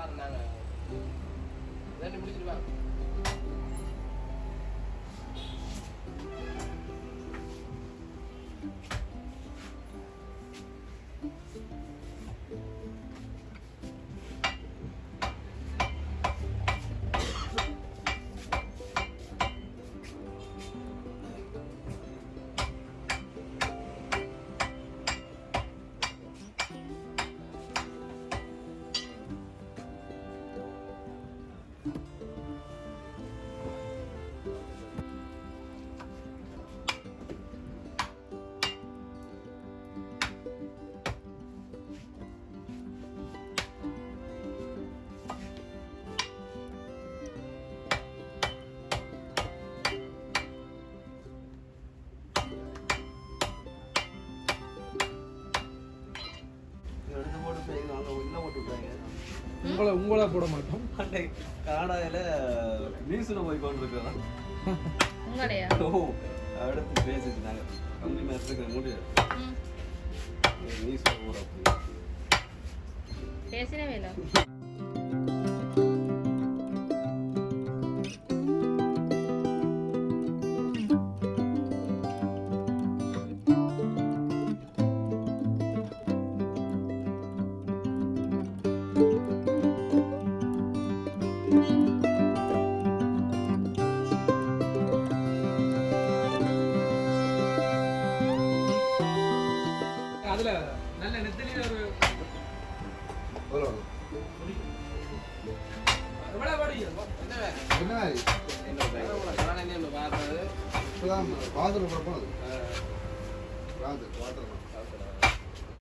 பாருங்க நாங்கள் ரெண்டு முடிச்சிட்டு வாங்க உங்களை உங்களா போட மாட்டோம். அன்னை கனடாவில் நியூஸில் போய் கொண்டு இருக்கிறோம் உங்களையா? ஓ அடுத்து பேசிட்டு நாங்கள் கம்பி மேட்ச்சுக்கு முடியாது நியூஸில் பேசினவே இல்லை. அதுல நல்ல நெத்திலியில ஒரு? என்ன? என்ன என்ன